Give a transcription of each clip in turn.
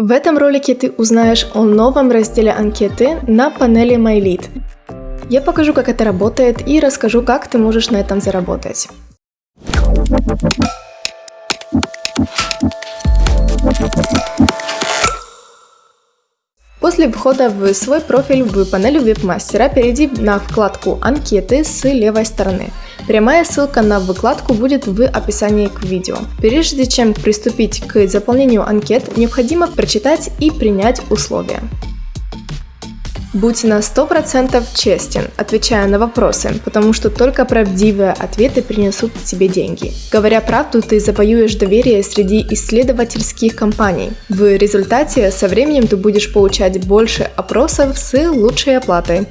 В этом ролике ты узнаешь о новом разделе анкеты на панели MyLead. Я покажу, как это работает и расскажу, как ты можешь на этом заработать. После входа в свой профиль в панели веб-мастера перейди на вкладку «Анкеты» с левой стороны. Прямая ссылка на выкладку будет в описании к видео. Прежде чем приступить к заполнению анкет, необходимо прочитать и принять условия. Будь на 100% честен, отвечая на вопросы, потому что только правдивые ответы принесут тебе деньги. Говоря правду, ты завоюешь доверие среди исследовательских компаний. В результате со временем ты будешь получать больше опросов с лучшей оплатой.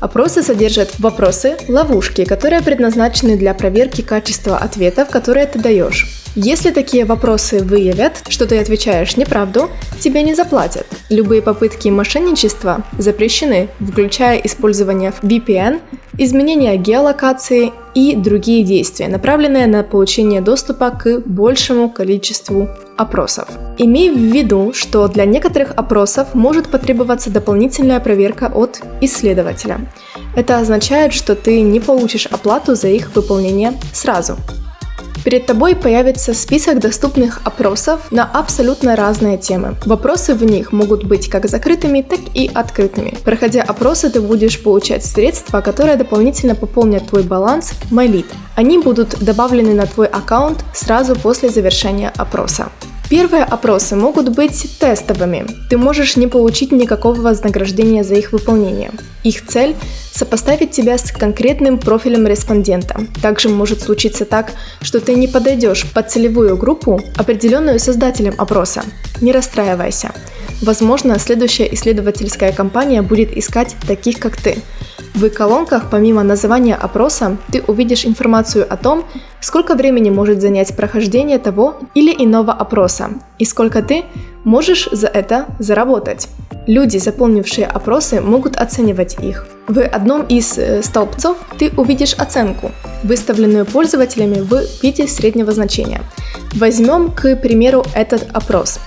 Опросы содержат вопросы, ловушки, которые предназначены для проверки качества ответов, которые ты даешь. Если такие вопросы выявят, что ты отвечаешь неправду, тебе не заплатят. Любые попытки мошенничества запрещены, включая использование VPN, изменение геолокации и другие действия, направленные на получение доступа к большему количеству опросов. Имей в виду, что для некоторых опросов может потребоваться дополнительная проверка от исследователя. Это означает, что ты не получишь оплату за их выполнение сразу. Перед тобой появится список доступных опросов на абсолютно разные темы. Вопросы в них могут быть как закрытыми, так и открытыми. Проходя опросы, ты будешь получать средства, которые дополнительно пополнят твой баланс MyLead. Они будут добавлены на твой аккаунт сразу после завершения опроса. Первые опросы могут быть тестовыми. Ты можешь не получить никакого вознаграждения за их выполнение. Их цель – сопоставить тебя с конкретным профилем респондента. Также может случиться так, что ты не подойдешь под целевую группу, определенную создателем опроса. Не расстраивайся. Возможно, следующая исследовательская компания будет искать таких, как ты. В колонках, помимо названия опроса, ты увидишь информацию о том, сколько времени может занять прохождение того или иного опроса и сколько ты можешь за это заработать. Люди, заполнившие опросы, могут оценивать их. В одном из э, столбцов ты увидишь оценку, выставленную пользователями в виде среднего значения. Возьмем, к примеру, этот опрос.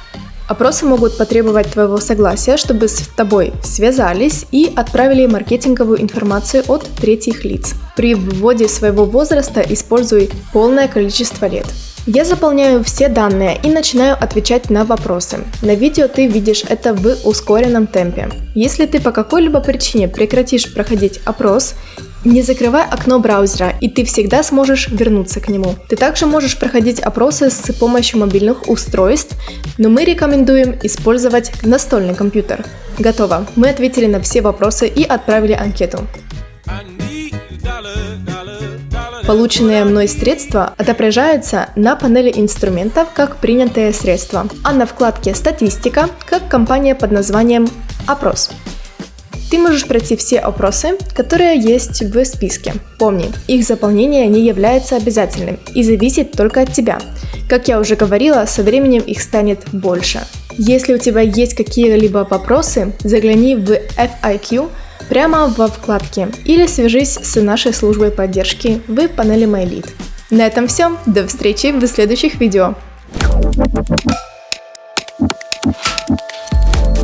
Опросы могут потребовать твоего согласия, чтобы с тобой связались и отправили маркетинговую информацию от третьих лиц. При вводе своего возраста используй полное количество лет. Я заполняю все данные и начинаю отвечать на вопросы. На видео ты видишь это в ускоренном темпе. Если ты по какой-либо причине прекратишь проходить опрос, не закрывай окно браузера, и ты всегда сможешь вернуться к нему. Ты также можешь проходить опросы с помощью мобильных устройств, но мы рекомендуем использовать настольный компьютер. Готово. Мы ответили на все вопросы и отправили анкету. Полученные мной средства отображаются на панели инструментов как принятые средства, а на вкладке «Статистика» как компания под названием «Опрос». Ты можешь пройти все опросы, которые есть в списке. Помни, их заполнение не является обязательным и зависит только от тебя. Как я уже говорила, со временем их станет больше. Если у тебя есть какие-либо вопросы, загляни в FIQ прямо во вкладке или свяжись с нашей службой поддержки в панели MyLead. На этом все, до встречи в следующих видео.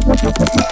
Thank you.